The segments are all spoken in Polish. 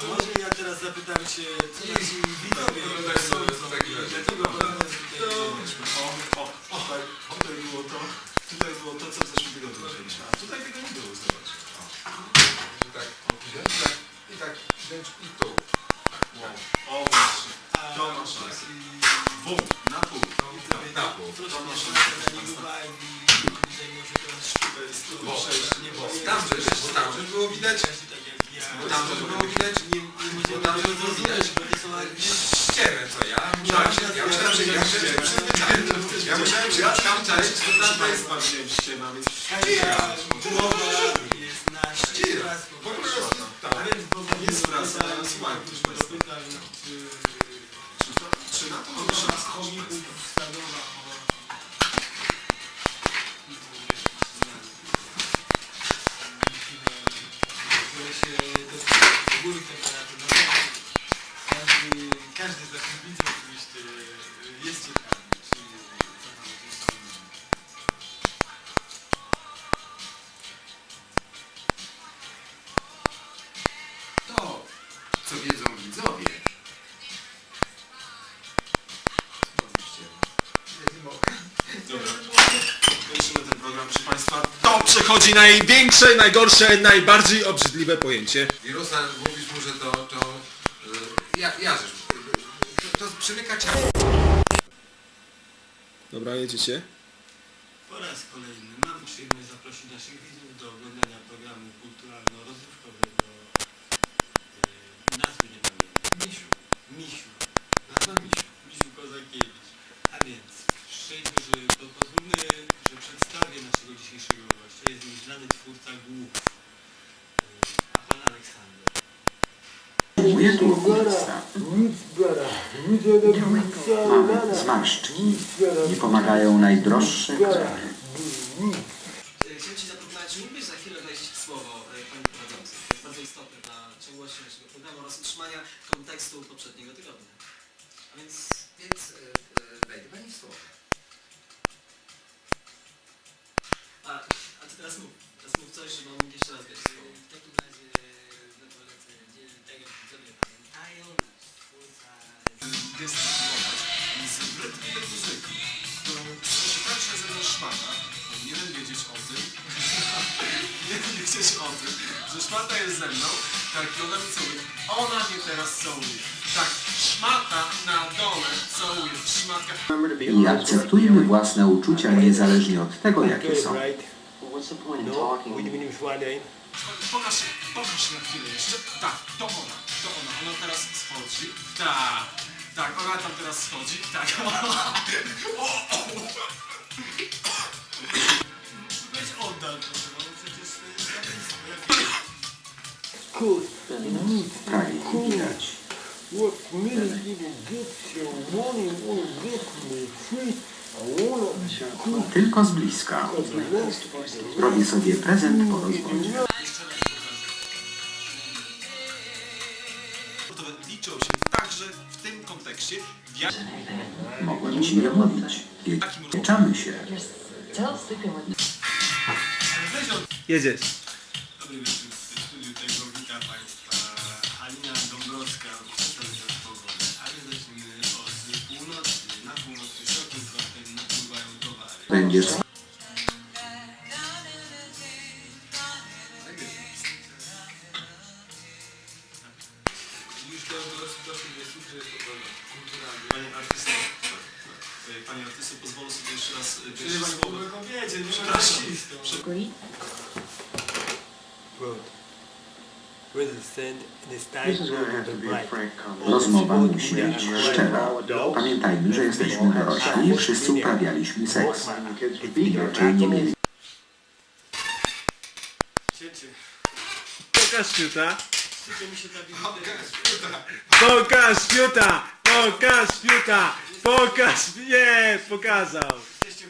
A może ja teraz zapytam się, co nasi widzowie No, tak, no, tak, tak. dlaczego podane tutaj... Tutaj, było to, tutaj było to, co w zeszłym tygodniu wzięliśmy, a tutaj tego nie było, I tak, tak, i tak, wręcz i tu. Tak, wow. o właśnie, to masz rację. i- Bum, na pół. Na pół. To Bo było. tam bo tam też było widać, tak. Bo tam też było widać, Nie, nie bo tam też było widać bo to ja. Myślałem, że ja myślałem, że ja myślałem, że przyzwyczaiłem. Ja myślałem, że tam część, to tam to jest ściema, więc góry temperatur. Natomiast Każdy, każdy z naszych widzów oczywiście jest ciekawy, To, co wiedzą widzowie. To przechodzi największe, najgorsze, najbardziej obrzydliwe pojęcie. Wirusa, mówisz mu, że to, to, y, ja, ja rzecz, to, to przymyka ciało. Dobra, jedziecie. Po raz kolejny mam przyjemność zaprosić naszych widzów do oglądania programu kulturalno-rozrywkowego Mamy zmarszczki. Nie pomagają najdroższe kremy. Chciałem Ci zaproponować, czy mógłbyś za chwilę wejść w słowo e, Pani Prowadzący. To jest bardzo istotne dla ciągłości naszego programu oraz utrzymania kontekstu poprzedniego tygodnia. A więc, więc y, y, wejdę Pani w słowo. A, a Ty teraz mów. Teraz mów coś, żeby on mógł jeszcze raz wejść w słowo. W takim razie no polecę, tak jak widzowie pamiętają, wiedzieć o tym, że szmata jest ze mną, tak i ona mi całuje. Ona mnie teraz całuje. Tak, szmata na dole całuje. Szmatka. I akceptujmy własne uczucia niezależnie od tego, jakie są. Pokaż, pokaż na chwilę jeszcze. Tak, to ona, to ona. Ona teraz schodzi. Tak, tak, ona tam teraz schodzi. Tak. O, Prawie nie widać. What me free. Wanna Tylko z bliska. Robię sobie prezent po rozwodzie. Liczą się także w tym kontekście, Mogłem ci nie mówić. Wieczamy się. Jedziesz. Kulturalny. Panie artysto, pozwolę sobie jeszcze raz e, wejść w słowo. Przepraszam. With Rozmowa musi być szczera. Pamiętajmy, że jesteśmy dorośli i wszyscy uprawialiśmy seks. I raczej nie mieli. Pokaż tak Pokaż fiuta! Pokaż fiuta! Pokaż! Nie! Pokazał! Jesteście.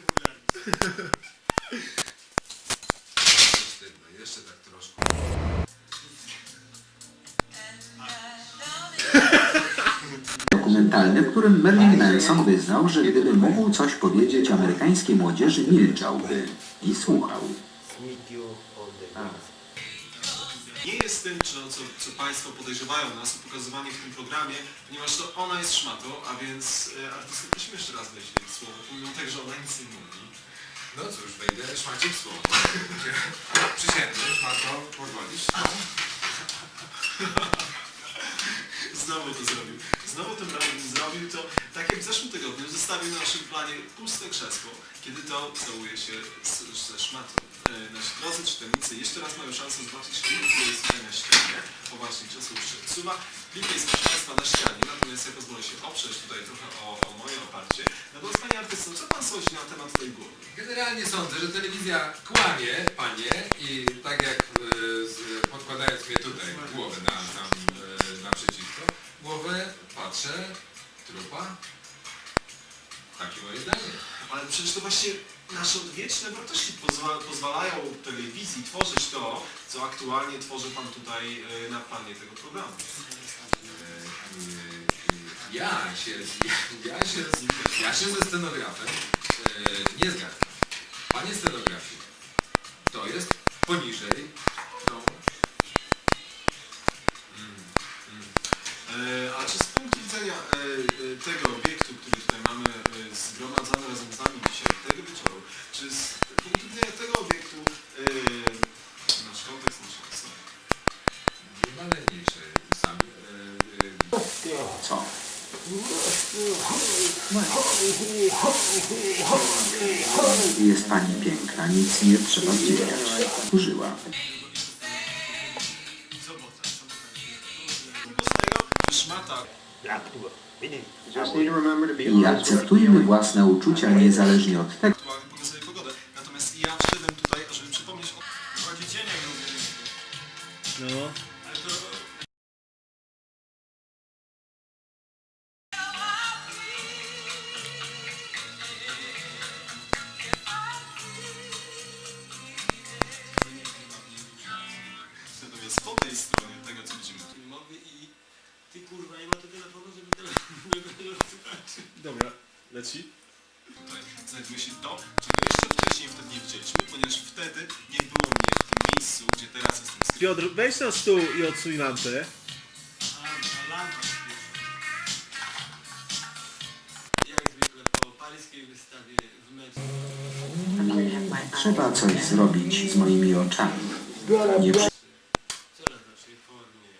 Dokumentalny, w którym Marilyn Manson wyznał, że gdyby mógł coś powiedzieć amerykańskiej młodzieży, milczałby i słuchał. Nie jest tym, co, co, co Państwo podejrzewają nas o pokazywanie w tym programie, ponieważ to ona jest szmatą, a więc e, artystę prosimy jeszcze raz wejść w słowo, pomimo tego, że ona nic nie mówi. No cóż, wejdę szmacie w słowo. Przysięgnę, szmato, pozwolisz? Znowu to zrobił. Znowu tym razem to, tak jak w zeszłym tygodniu, zostawił na naszym planie puste krzesło, kiedy to całuje się z, ze szmatą. E, Nasi drodzy czytelnicy jeszcze raz mają szansę zobaczyć klip, który jest tutaj na ścianie. O właśnie, krzesło już się odsuwa. Klip jest Państwa na ścianie, natomiast ja pozwolę się oprzeć tutaj trochę o, o moje oparcie. Natomiast Panie Artysto, co Pan sądzi na temat tej głowy? Generalnie sądzę, że telewizja kłamie, panie, i tak jak e, podkładając mnie tutaj głowę na, na, e, naprzeciwko, głowę patrzę, trupa. Takie moje zdanie. Ale przecież to właśnie nasze odwieczne wartości pozwa pozwalają telewizji tworzyć to, co aktualnie tworzy Pan tutaj e, na planie tego programu. E, Ja się, ja się, ja się ze scenografem e, nie zgadzam. Panie scenografie, to jest Jest pani piękna, nic nie trzeba zdziwiać. Użyła. I akceptujmy własne uczucia niezależnie od tego. Natomiast ja wszedłem tutaj, ażeby przypomnieć o... No. Kurwa nie ma to telefonu, żeby telefon. Dobra, leci. Tutaj znajduje się to, czego jeszcze wcześniej wtedy nie widzieliśmy, ponieważ wtedy nie było mnie w tym miejscu, gdzie teraz jestem skryty. Piotr, weź na stół i odsuń lampę. A, a lampa. Jak zwykle po paryskiej wystawie w meczu. trzeba coś zrobić z moimi oczami. Nie przy... Coraz lepszej formie.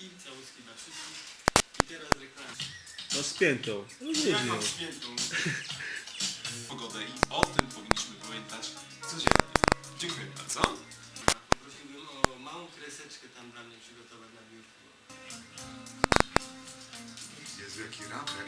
I całuski dla wszystkich. I teraz reklama. No spiętą. No nie Ja wiem. mam świętą pogodę i o tym powinniśmy pamiętać codziennie. Dziękuję bardzo. Poprosiłbym o małą kreseczkę tam dla mnie przygotować na biurku. Jezu, jaki raper.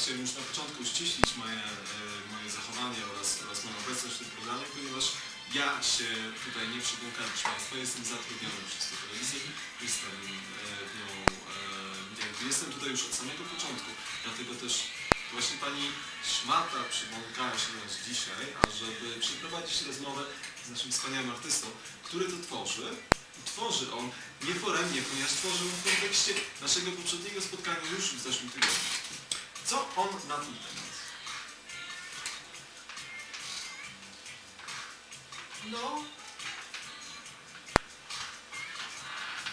Chciałem już na początku uściślić moje, e, moje zachowanie oraz, oraz moją obecność w tym programie, ponieważ ja się tutaj nie przybłąkam, proszę Państwa, jestem zatrudniony przez tę telewizję, jestem e, w nią, e, jakby jestem tutaj już od samego początku, dlatego też właśnie Pani Szmata przybłąkała się nas dzisiaj, ażeby przeprowadzić rozmowę z naszym wspaniałym artystą, który to tworzy. Tworzy on nie foremnie, ponieważ tworzy on w kontekście naszego poprzedniego spotkania już w zeszłym tygodniu. Co on na ten temat? No.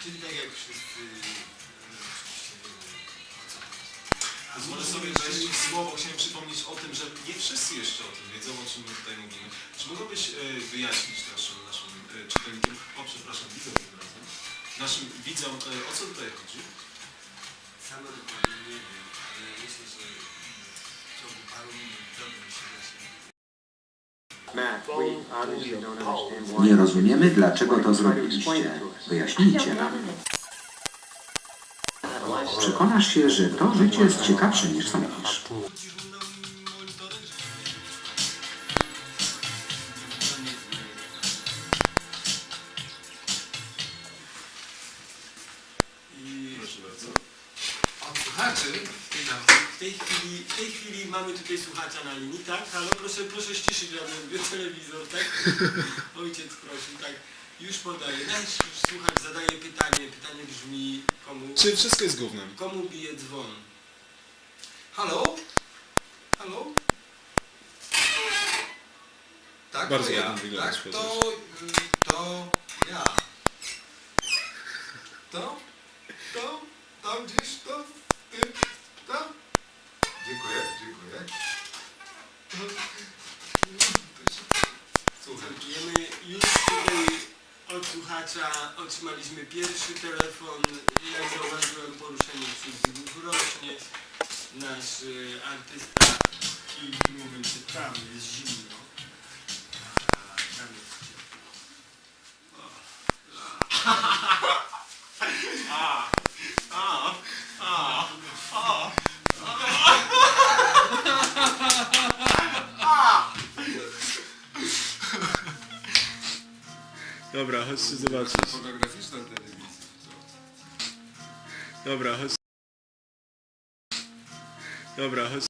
Czyli tak jak wszyscy... e. Pozwolę sobie wejść w słowo. Chciałem przypomnieć o tym, że nie wszyscy jeszcze o tym wiedzą, o czym my tutaj mówimy. Czy mogłabyś e, wyjaśnić naszym, naszym e, czytelnikom, o przepraszam, widzom tym razem, naszym widzom, e, o co tutaj chodzi? Sam dokładnie nie wiem, myślę, że w ciągu paru minut się wyjaśni. Nie rozumiemy, dlaczego to zrobiliście. Wyjaśnijcie nam. Przekonasz się, że to życie jest ciekawsze niż sądzisz. Proszę bardzo. W tej chwili, w tej chwili mamy tutaj słuchacza na linii, tak? Halo, proszę, proszę ściszyć radio, telewizor, tak? Ojciec prosił, tak. Już podaję. Nasz słuchacz zadaje pytanie. Pytanie brzmi, komu, Czy wszystko jest gównem? komu bije dzwon? Halo? Halo? Tak, Bardzo to ja. Tak, to, to ja. To? Tam gdzieś, to? Ty? Tam? Dziękuję, dziękuję. Wiemy, już tutaj od słuchacza otrzymaliśmy pierwszy telefon. Jak zauważyłem, poruszenie wśród rośnie. Nasz artysta i tym momencie tam jest zimno. Dobra, chodźcie zobaczyć. Fotograficzna telewizja. Dobra, chodź. Dobra, chodź.